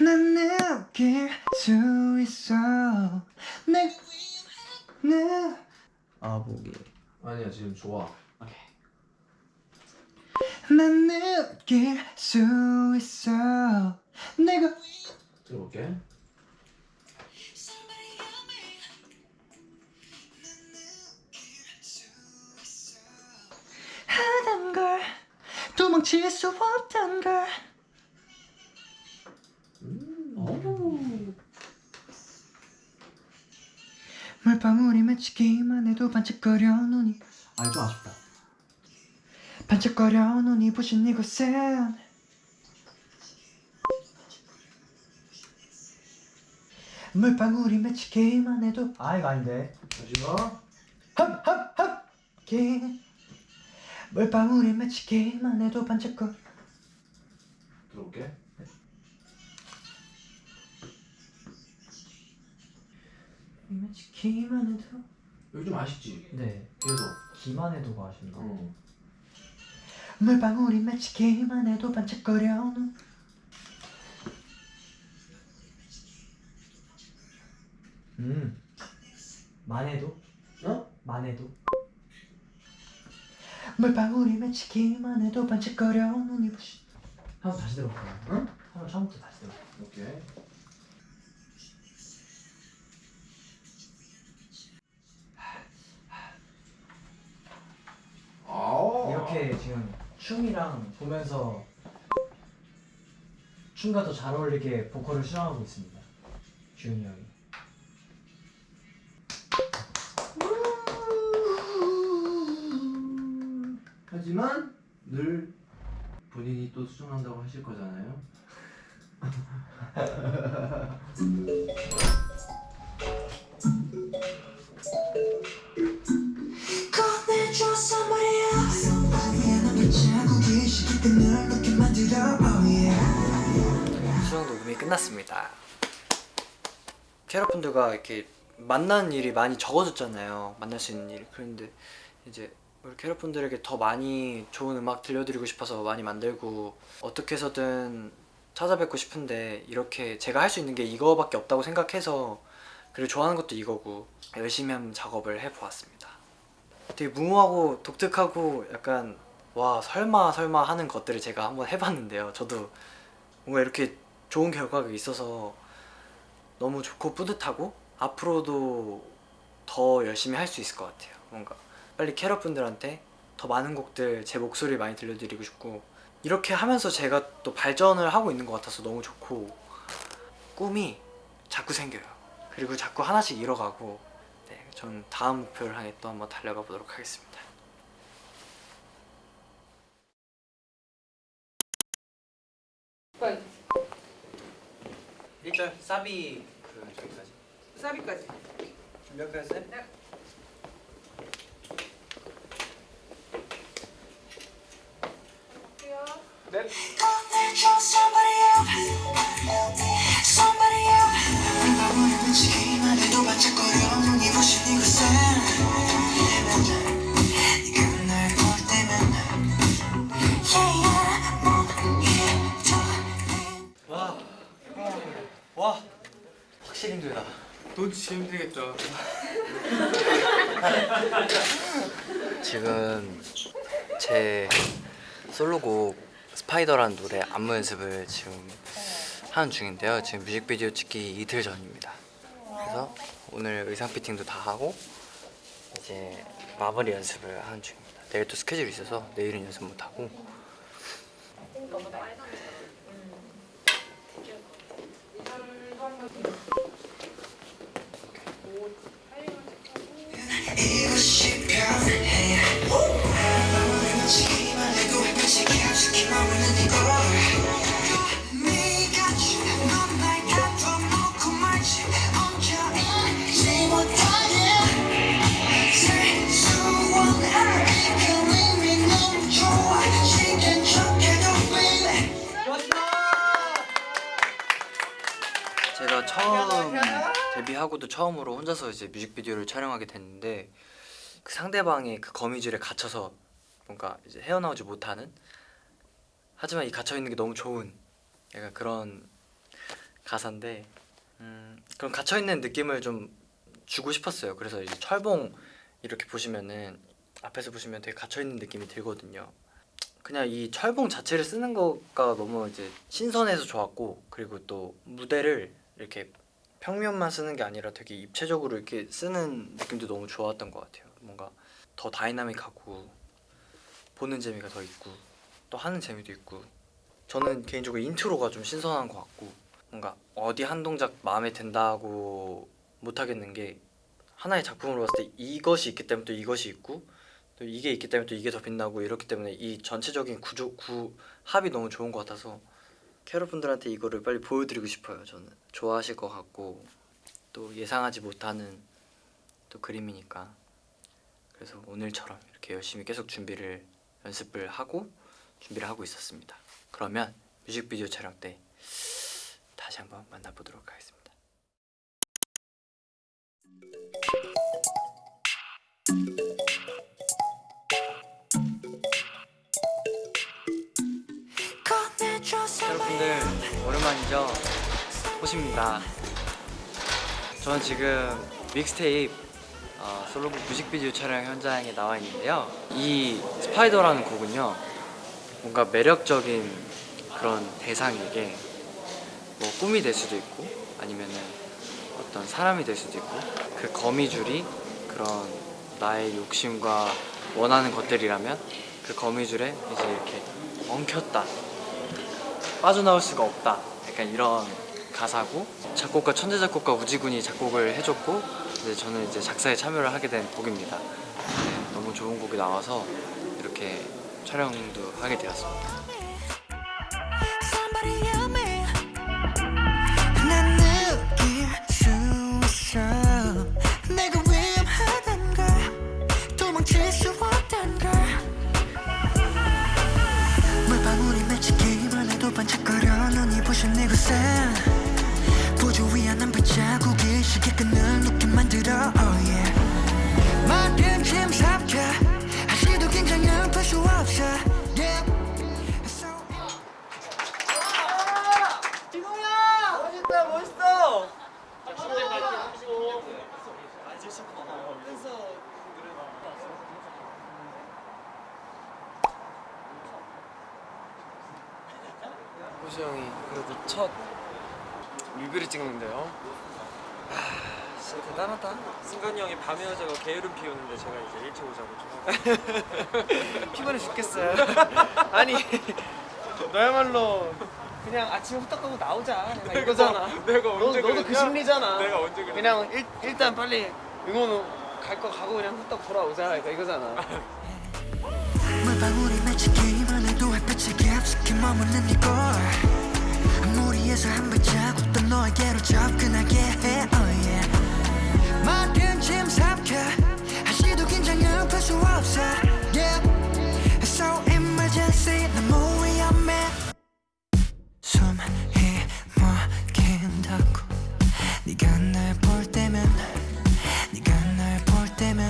난 느낄 수 있어. 내내 아보기. 아니야 지금 좋아. 난 느낄 수 있어. 내가 들어볼게. 하단 걸 도망칠 수 없단 걸 물방울이 맺히기만 해도 반짝거려 눈이 아좀 아쉽다. 반짝거려 눈이 부신 이곳엔 물방울이 맺히기만 해도. 아 이거 아닌데. 잠시만. 긴 물방울이 맺히기만 해도 반짝거려 들어볼게 기만 해도 여기 좀 아쉽지? 네 그래도 기만 해도가 아쉽나 어. 물방울이 맺히기만 해도 반짝거려 눈 음. 만해도? 어? 만해도? 물방울이 맺히기만 해도 반짝거려 눈이 부시 한번 다시 들어볼까요? 응? 한번 처음부터 다시 들어볼까요? 오케이 아오. 이렇게 지금 춤이랑 보면서 춤과 더 잘 어울리게 보컬을 수정하고 있습니다. 주윤이 형이. 하지만 늘 본인이 또 수정한다고 하실 거잖아요 수정 녹음이 끝났습니다. 캐럿분들과 이렇게 만나는 일이 많이 적어졌잖아요. 만날 수 있는 일이. 그런데 이제 우리 캐럿분들에게 더 많이 좋은 음악 들려드리고 싶어서 많이 만들고 어떻게 해서든 찾아뵙고 싶은데 이렇게 제가 할 수 있는 게 이거밖에 없다고 생각해서 그리고 좋아하는 것도 이거고 열심히 한번 작업을 해보았습니다. 되게 무모하고 독특하고 약간 와 설마 설마 하는 것들을 제가 한번 해봤는데요. 저도 뭔가 이렇게 좋은 결과가 있어서 너무 좋고 뿌듯하고 앞으로도 더 열심히 할 수 있을 것 같아요. 뭔가 빨리 캐럿분들한테 더 많은 곡들 제 목소리 많이 들려드리고 싶고 이렇게 하면서 제가 또 발전을 하고 있는 것 같아서 너무 좋고 꿈이 자꾸 생겨요. 그리고 자꾸 하나씩 이뤄가고 네, 전 다음 목표를 향해 또 한번 달려가 보도록 하겠습니다 빨리 1 절 사비 그 저기까지. 사비까지. 준비할까요? 쌤? 네. 할 힘들겠다. 지금 제 솔로곡 스파이더라는 노래 안무 연습을 지금 하는 중인데요. 지금 뮤직비디오 찍기 이틀 전입니다. 그래서 오늘 의상 피팅도 다 하고 이제 마무리 연습을 하는 중입니다. 내일 또 스케줄이 있어서 내일은 연습 못 하고 이곳이 편해 물방울이 맺히기만 해도 햇빛이 가득히만 있는 이곳 네가 넌날 가둬놓고 말지 얹혀있지 못하게 세수원한 그 의미 너무 좋아 시간 척해도 baby 제가 처음 데뷔하고도 처음으로 혼자서 이제 뮤직비디오를 촬영하게 됐는데 그 상대방의 그 거미줄에 갇혀서 뭔가 이제 헤어나오지 못하는 하지만 이 갇혀 있는 게 너무 좋은 약간 그런 가사인데 음, 그런 갇혀 있는 느낌을 좀 주고 싶었어요. 그래서 이제 철봉 이렇게 보시면은 앞에서 보시면 되게 갇혀 있는 느낌이 들거든요. 그냥 이 철봉 자체를 쓰는 거가 너무 이제 신선해서 좋았고 그리고 또 무대를 이렇게 평면만 쓰는 게 아니라 되게 입체적으로 이렇게 쓰는 느낌도 너무 좋았던 것 같아요. 뭔가 더 다이나믹하고 보는 재미가 더 있고 또 하는 재미도 있고 저는 개인적으로 인트로가 좀 신선한 것 같고 뭔가 어디 한 동작 마음에 든다고 못 하겠는 게 하나의 작품으로 봤을 때 이것이 있기 때문에 또 이것이 있고 또 이게 있기 때문에 또 이게 더 빛나고 이렇기 때문에 이 전체적인 구조 구 합이 너무 좋은 것 같아서 캐럿 분들한테 이거를 빨리 보여드리고 싶어요. 저는 좋아하실 것 같고 또 예상하지 못하는 또 그림이니까 그래서 오늘처럼 이렇게 열심히 계속 준비를 연습을 하고 준비를 하고 있었습니다. 그러면 뮤직비디오 촬영 때 다시 한번 만나보도록 하겠습니다. 여러분들 오랜만이죠? 호시입니다. 저는 지금 믹스테이프 어, 솔로곡 뮤직비디오 촬영 현장에 나와 있는데요. 이 스파이더라는 곡은요, 뭔가 매력적인 그런 대상에게 뭐 꿈이 될 수도 있고 아니면은 어떤 사람이 될 수도 있고 그 거미줄이 그런 나의 욕심과 원하는 것들이라면 그 거미줄에 이제 이렇게 엉켰다 빠져나올 수가 없다 약간 이런 가사고 작곡가 천재 작곡가 우지군이 작곡을 해줬고 이제 저는 이제 작사에 참여를 하게 된 곡입니다. 네, 너무 좋은 곡이 나와서 이렇게 촬영도 하게 되었습니다 찍는데요. 하, 진짜 대단하다. 승관이 형이 밤의 여자가 게으름 피우는데 제가 이제 일찍 오자고 좀 피곤해 죽겠어요. 아니 너야말로 그냥 아침에 후딱 하고 나오자. 내가 이거잖아. 내가 너, 언제 너 도 그 그랬냐? 심리잖아. 내가 언제 그랬냐? 그냥 일, 일단 빨리 응원 갈 거 가고 그냥 후딱 돌아오자. 그러니까 이거잖아. 무리에서 한 발자국 더 너에게로 접근하게 해. Oh yeah. 막힌 짐 삼켜. 한시도 긴장을 풀수 없어. Yeah. So emergency 너무 위험해 숨이 막힌다고. 네가 날 볼 때면 네가 날 볼 때면.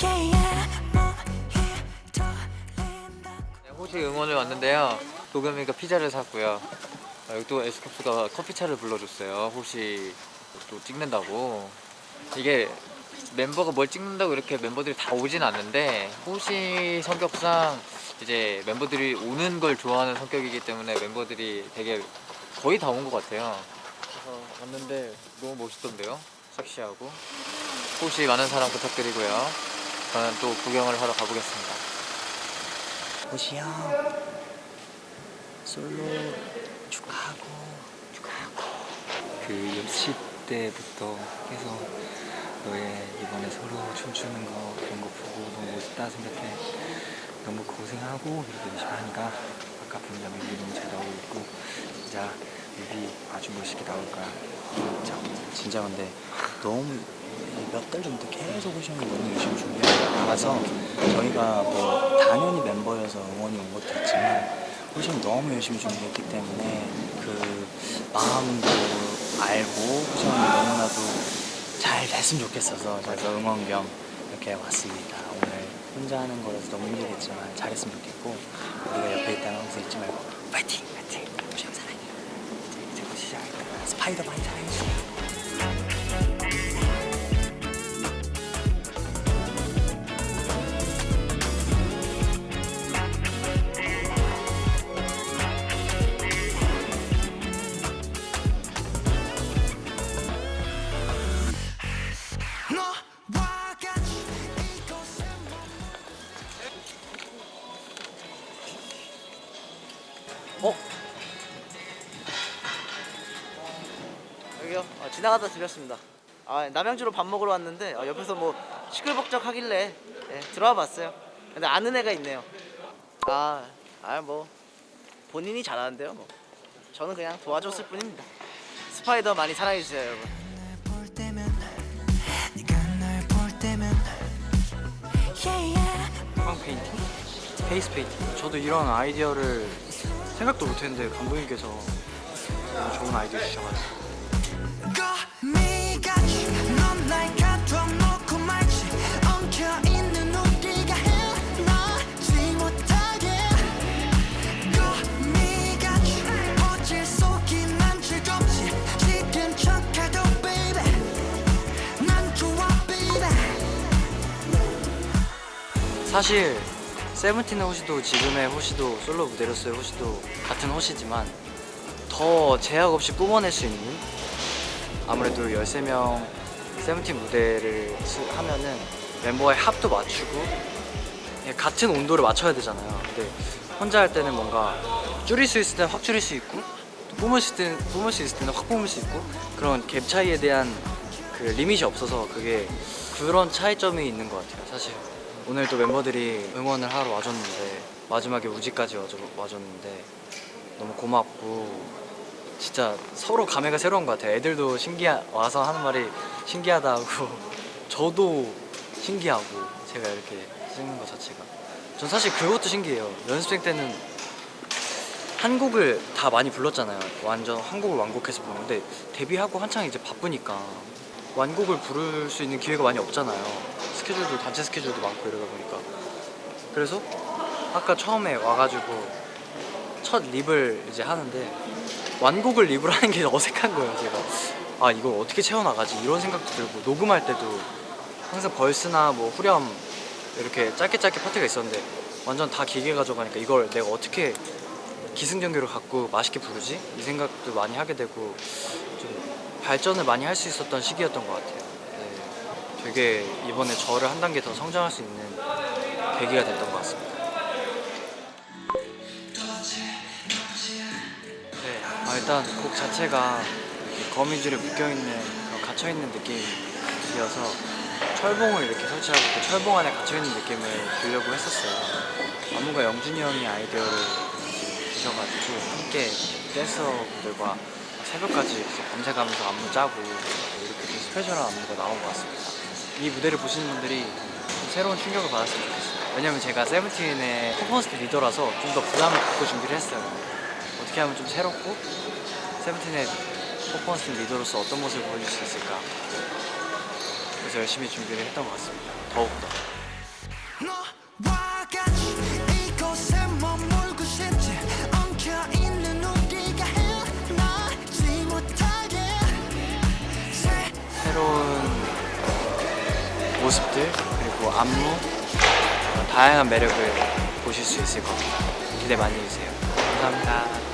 Yeah yeah. 몸이 떨린다고. 네, 호시 응원을 왔는데요. 도겸이가 피자를 샀고요. 아, 여기 또 에스쿱스가 커피차를 불러줬어요. 호시 또 찍는다고. 이게 멤버가 뭘 찍는다고 이렇게 멤버들이 다 오진 않는데 호시 성격상 이제 멤버들이 오는 걸 좋아하는 성격이기 때문에 멤버들이 되게 거의 다 온 것 같아요. 그래서 왔는데 너무 멋있던데요. 섹시하고. 호시 많은 사랑 부탁드리고요. 저는 또 구경을 하러 가보겠습니다. 호시 형 솔로 축하하고 축하하고. 그 연습 때부터 계속 너의 이번에 서로 춤추는 거 그런 거 보고 너무 멋있다 생각해. 너무 고생하고 이렇게 열심히 하니까 아까 보니까 뮤비 너무 잘 나오고 있고 진짜 뮤비 아주 멋있게 나올 거야. 진짜. 진짜 근데 너무 몇 달 전부터 계속 형이 너무 열심히 나가서 저희가 뭐 당연히 멤버여서 응원이 온 것도 있지만 호시 형이 너무 열심히 준비했기 때문에 그 마음도 알고 호시 형이 너무나도 잘 됐으면 좋겠어서 그래서 응원 겸 이렇게 왔습니다 오늘 혼자 하는 거라서 너무 힘들겠지만 잘했으면 좋겠고 우리가 옆에 있다는 항상 잊지 말고 파이팅! 파이팅! 호시 형 사랑해요 이제 이제 호시 Spider 많이 사랑해 지나가다 들렸습니다. 아, 남양주로 밥 먹으러 왔는데 아, 옆에서 뭐 시끌벅적 하길래 예, 들어와 봤어요. 근데 아는 애가 있네요. 아, 아 뭐 본인이 잘하는데요, 뭐. 저는 그냥 도와줬을 뿐입니다. Spider 많이 사랑해 주세요, 여러분. 빵 페인팅? 페이스 페인팅. 저도 이런 아이디어를 생각도 못했는데 감독님께서 좋은 아이디어 주셔가지고 사실 세븐틴의 호시도 지금의 호시도 솔로 무대로서의 호시도 같은 호시지만 더 제약 없이 뿜어낼 수 있는 아무래도 13명 세븐틴 무대를 수- 하면은 멤버의 합도 맞추고 예, 같은 온도를 맞춰야 되잖아요. 근데 혼자 할 때는 뭔가 줄일 수 있을 때는 확 줄일 수 있고 또 뿜을 수, 있을 때는, 뿜을 수 있을 때는 확 뿜을 수 있고 그런 갭 차이에 대한 그 리밋이 없어서 그게 그런 차이점이 있는 것 같아요 사실 오늘 또 멤버들이 응원을 하러 와줬는데 마지막에 우지까지 와줬는데 너무 고맙고 진짜 서로 감회가 새로운 것 같아요. 애들도 신기하 와서 하는 말이 신기하다 하고. 저도 신기하고 제가 이렇게 쓰는 것 자체가. 전 사실 그것도 신기해요. 연습생 때는 한국을 다 많이 불렀잖아요. 완전 한국을 완곡해서 부르는데 데뷔하고 한창 이제 바쁘니까 완곡을 부를 수 있는 기회가 많이 없잖아요 스케줄도 단체 스케줄도 많고 이러다 보니까. 그래서 아까 처음에 와가지고 첫 립을 이제 하는데 완곡을 립을 하는 게 어색한 거예요 제가. 아 이걸 어떻게 채워나가지? 이런 생각도 들고 녹음할 때도 항상 벌스나 뭐 후렴 이렇게 짧게 짧게 파트가 있었는데 완전 다 기계 가져가니까 이걸 내가 어떻게 기승전결을 갖고 맛있게 부르지? 이 생각도 많이 하게 되고 좀 발전을 많이 할 수 있었던 시기였던 것 같아요. 네, 되게 이번에 저를 한 단계 더 성장할 수 있는 계기가 됐던 것 같습니다. 네, 아, 일단 곡 자체가 거미줄에 묶여있는 그런 갇혀있는 느낌이어서 철봉을 이렇게 설치하고 그 철봉 안에 갇혀있는 느낌을 주려고 했었어요. 안무가 영준이 형이 아이디어를 주셔가지고 함께 댄서분들과 새벽까지 계속 밤새가면서 안무 짜고 이렇게 좀 스페셜한 안무가 나온 것 같습니다 이 무대를 보시는 분들이 좀 새로운 충격을 받았으면 좋겠어요. 왜냐면 제가 세븐틴의 퍼포먼스 리더라서 좀 더 부담을 갖고 준비를 했어요. 어떻게 하면 좀 새롭고 세븐틴의 퍼포먼스 리더로서 어떤 모습을 보여줄 수 있을까? 그래서 열심히 준비를 했던 것 같습니다. 더욱더 모습들 그리고 안무 어, 다양한 매력을 보실 수 있을 겁니다. 기대 많이 해주세요. 감사합니다